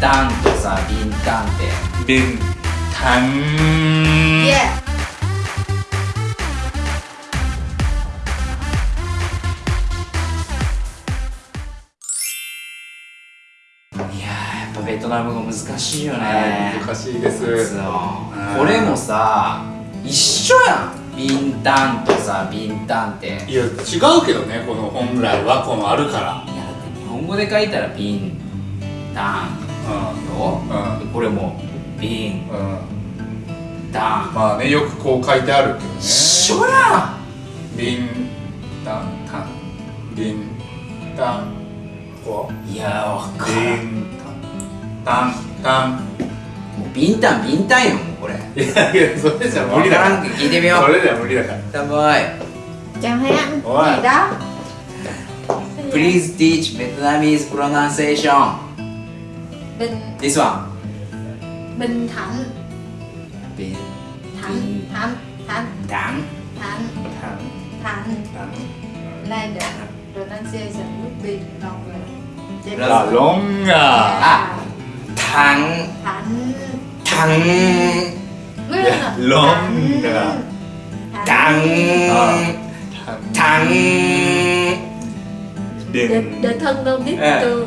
タンとさビンタンって。ビンタン。Yeah. いやーやっぱベトナム語難しいよね、はい難しいです。これもさ一緒やん。ビンタンとさビンタンって。いやいや違うけどねこの本来はこのあるから。だって日本語で書いたらビンタンよ、うこれもビンうん。タンまあねよくこう書いてあるけどね。一緒やビンタンタンビンタンこ。んいやーわうかるビンタンタンもうビンタンビンタンよもうこれ。いやいやそれじゃ無理だから。聞いてみよらそうれじゃ無理だから。たまい Chào em. Ủa? Gì đó? Please teach Vietnamese pronunciation Bình đi xuống Bình Thạnh. Bình Thạnh Thạnh Thạnh. Thạnh. Thạnh. Thạnh. Thạnh. Thạnh. Này được pronunciation would be longer Rất là longer à. Dạ. à. Thạnh. Thạnh. Thạnh. Longer dạ, à. à. Thạnh. Thạnh. Ờ. Đừng Đừng thân đâu biết chưa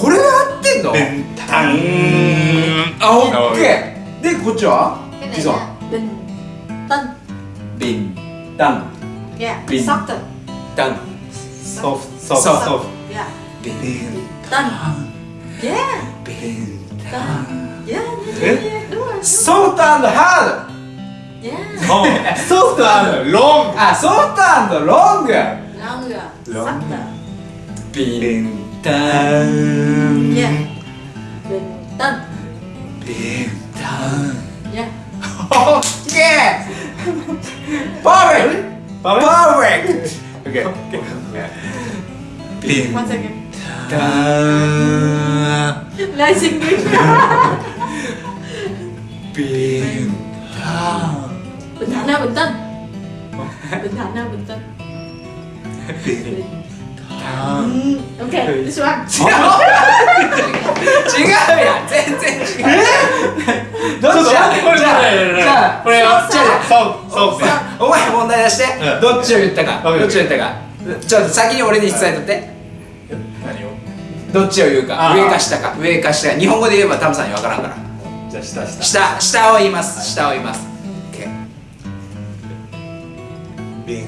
これが合ってんのビンタタンンあオッケーでこっちは cái này This one là bình tân ビンタン yeah Bình. softer タンソフソフソフソフ yeah ビン tân yeah ビン tân yeah yeah Eh? yeah, yeah đúng rồi ソフトハ yeah ソフトロンードあソフト tần. Bình dạ. tâm Bình Tân. Dạ. Yeah Oh yeah. Perfect. Perfect. Okay, okay. Yeah. Bình tâm second. Tân. Lại xin Bình Tân. Bình tâm Bình tâm Nam Bình tâm Bình tâm Nam Bình tâm thạnh ok this one. 違うやん。全然違う。どっちこれやじゃあじゃあこれはじゃあそうそうお前問題出して。うん。どっちを言ったか。うんどっちを言ったか。ちょっと先に俺に伝えとって。何を？どっちを言うか。上か下か。上か下か。日本語で言えばタムさんに分からんから。じゃあ下下。下下を言います。下を言います。OK ビン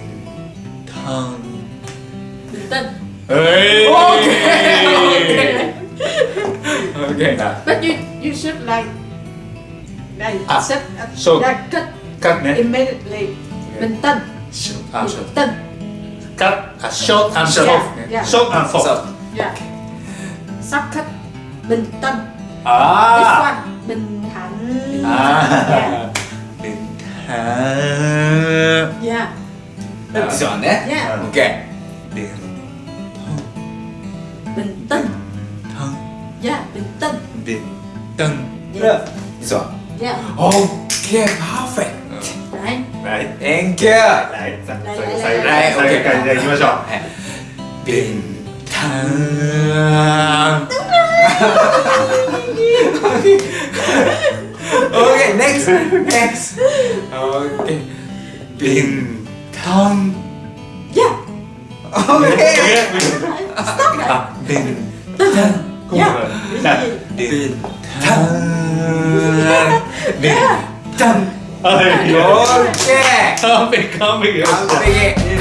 タン Bình Tân Hey. Okay. okay. okay. À. But you you should like like ah, accept so like cut cut ne? immediately. Yeah. Bình Tân. Short and Tân. Cut a short and short. Yeah. Yeah. Short and short. Yeah. Sắp cut Bình Tân. Ah. This one Bình Thạnh. Ah. Yeah. Bình Thạnh. Yeah. This one, eh? Yeah. Ừ. Okay điện bình tĩnh hơn dạ bình tĩnh bình tĩnh dạ. oh, yeah. giỏi yeah. ok perfect. Right right thank you. Right. sai sai ok cái này bình thản đúng rồi ok next next. Ok bình thản Okay. Stop it. Din. Yeah. Din. Din. Din. Oke. Sampai kami. Sampai.